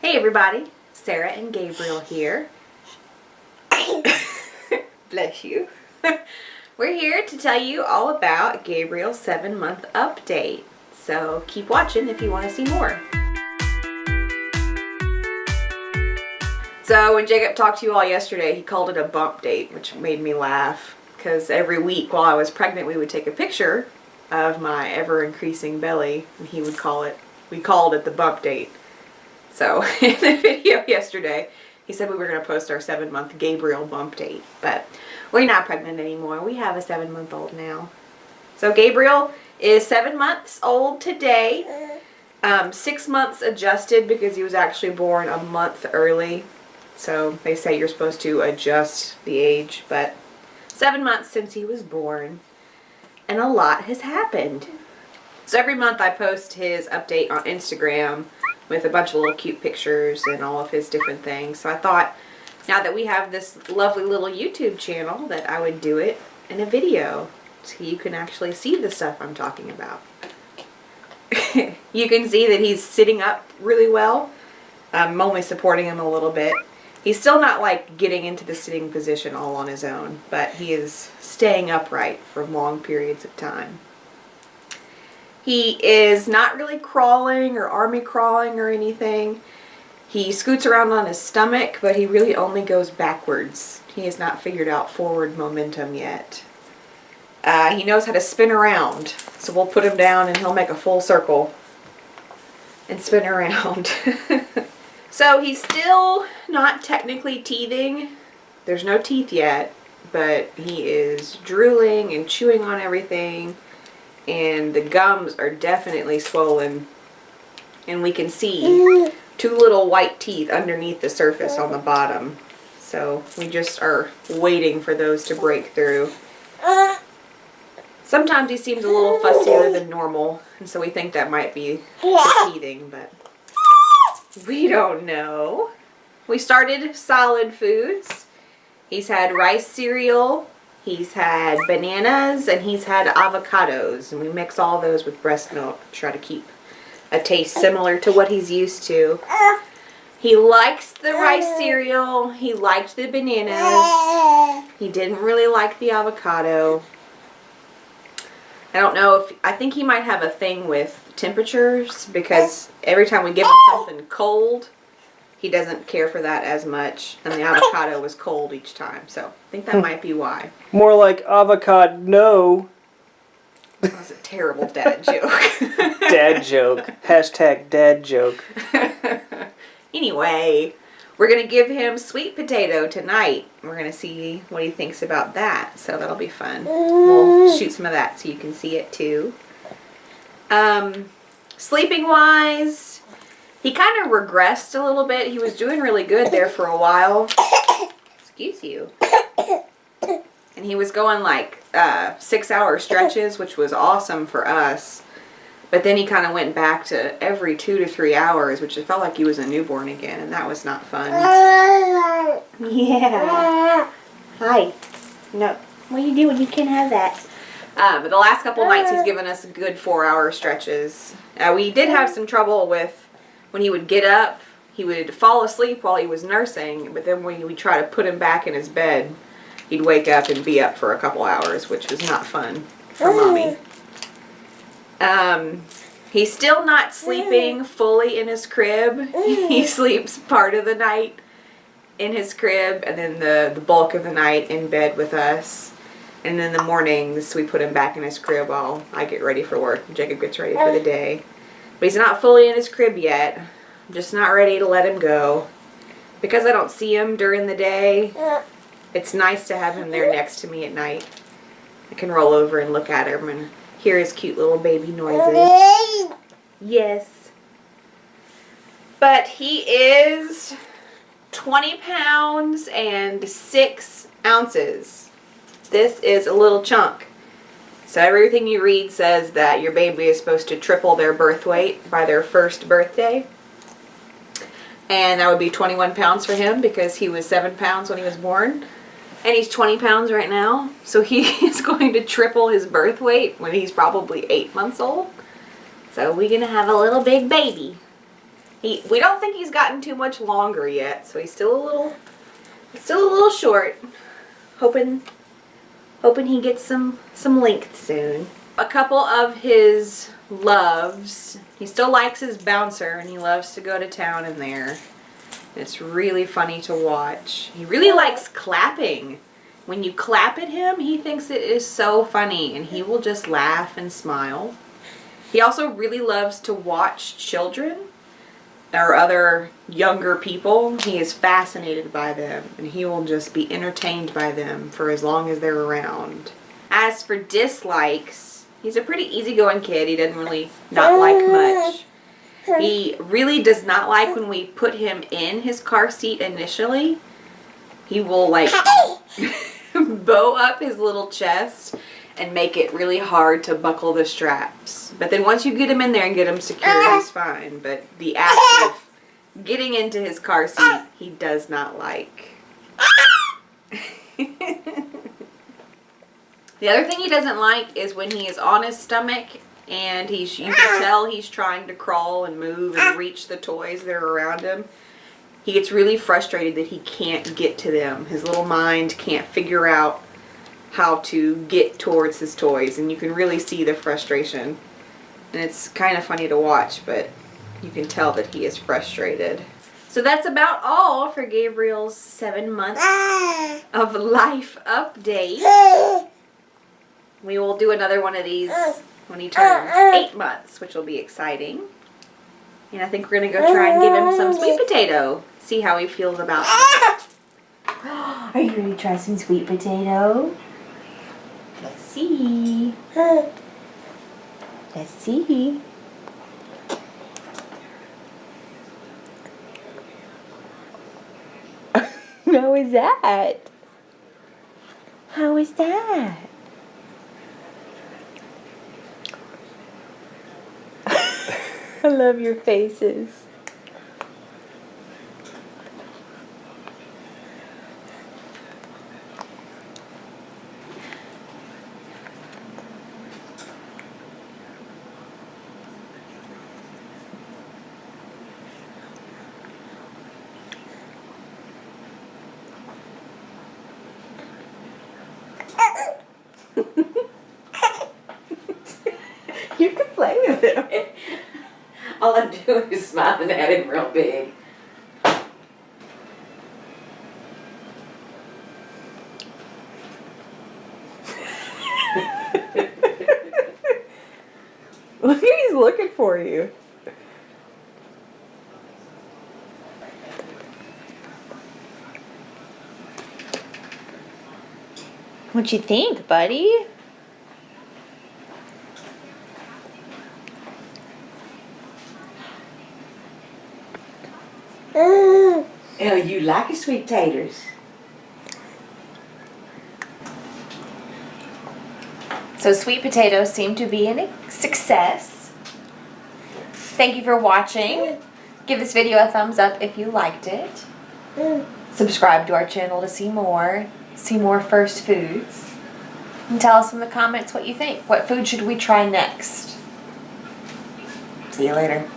Hey everybody, Sarah and Gabriel here. Bless you. We're here to tell you all about Gabriel's seven month update. So keep watching if you want to see more. So when Jacob talked to you all yesterday, he called it a bump date, which made me laugh. Because every week while I was pregnant, we would take a picture of my ever increasing belly and he would call it, we called it the bump date. So in the video yesterday, he said we were going to post our seven month Gabriel bump date, but we're not pregnant anymore. We have a seven month old now. So Gabriel is seven months old today. Um, six months adjusted because he was actually born a month early. So they say you're supposed to adjust the age, but seven months since he was born. And a lot has happened. So every month I post his update on Instagram with a bunch of little cute pictures and all of his different things. So I thought now that we have this lovely little YouTube channel that I would do it in a video so you can actually see the stuff I'm talking about. you can see that he's sitting up really well. I'm only supporting him a little bit. He's still not like getting into the sitting position all on his own, but he is staying upright for long periods of time. He is not really crawling or army crawling or anything. He scoots around on his stomach, but he really only goes backwards. He has not figured out forward momentum yet. Uh, he knows how to spin around, so we'll put him down and he'll make a full circle and spin around. so he's still not technically teething. There's no teeth yet, but he is drooling and chewing on everything and the gums are definitely swollen and we can see two little white teeth underneath the surface on the bottom. So we just are waiting for those to break through. Sometimes he seems a little fussier than normal and so we think that might be teething but we don't know. We started solid foods. He's had rice cereal He's had bananas and he's had avocados. And we mix all those with breast milk try to keep a taste similar to what he's used to. He likes the rice cereal. He liked the bananas. He didn't really like the avocado. I don't know if, I think he might have a thing with temperatures because every time we give him something cold, he doesn't care for that as much. And the avocado was cold each time. So I think that hmm. might be why. More like avocado no. That was a terrible dad joke. dad joke. Hashtag dad joke. anyway, we're going to give him sweet potato tonight. We're going to see what he thinks about that. So that'll be fun. We'll shoot some of that so you can see it too. Um, sleeping wise, he kind of regressed a little bit. He was doing really good there for a while. Excuse you. And he was going like uh, six hour stretches, which was awesome for us. But then he kind of went back to every two to three hours, which it felt like he was a newborn again, and that was not fun. Yeah. Hi. No. What are you doing? You can't have that. Uh, but the last couple nights he's given us good four hour stretches. Uh, we did have some trouble with when he would get up, he would fall asleep while he was nursing, but then when we try to put him back in his bed, he'd wake up and be up for a couple hours, which was not fun for mommy. Um, he's still not sleeping fully in his crib. he sleeps part of the night in his crib and then the, the bulk of the night in bed with us. And in the mornings, we put him back in his crib while I get ready for work. Jacob gets ready for the day. But he's not fully in his crib yet. I'm just not ready to let him go. Because I don't see him during the day, it's nice to have him there next to me at night. I can roll over and look at him and hear his cute little baby noises. Yes. But he is 20 pounds and 6 ounces. This is a little chunk. So everything you read says that your baby is supposed to triple their birth weight by their first birthday. And that would be 21 pounds for him because he was 7 pounds when he was born. And he's 20 pounds right now. So he is going to triple his birth weight when he's probably 8 months old. So we're going to have a little big baby. He, we don't think he's gotten too much longer yet, so he's still a little, still a little short. Hoping, hoping he gets some some length soon. A couple of his loves. He still likes his bouncer, and he loves to go to town in there. It's really funny to watch. He really likes clapping. When you clap at him, he thinks it is so funny, and he will just laugh and smile. He also really loves to watch children or other younger people, he is fascinated by them and he will just be entertained by them for as long as they're around. As for dislikes, he's a pretty easygoing kid. He doesn't really not like oh, much. He really does not like when we put him in his car seat initially. He will like bow up his little chest and make it really hard to buckle the straps. But then once you get him in there and get him secure, he's fine. But the act of getting into his car seat, he does not like. the other thing he doesn't like is when he is on his stomach and he's you can tell he's trying to crawl and move and reach the toys that are around him. He gets really frustrated that he can't get to them. His little mind can't figure out how to get towards his toys and you can really see the frustration. And it's kind of funny to watch, but you can tell that he is frustrated. So that's about all for Gabriel's seven month of life update. We will do another one of these when he turns eight months, which will be exciting. And I think we're to go try and give him some sweet potato. See how he feels about it. Are you ready to try some sweet potato? See. Let's see. How is that? How is that? I love your faces. You can play with him. All I'm doing is smiling at him real big. Look, he's looking for you. What you think, buddy? You like your sweet taters. So sweet potatoes seem to be a success. Thank you for watching. Give this video a thumbs up if you liked it. Subscribe to our channel to see more. See more First Foods. And tell us in the comments what you think. What food should we try next? See you later.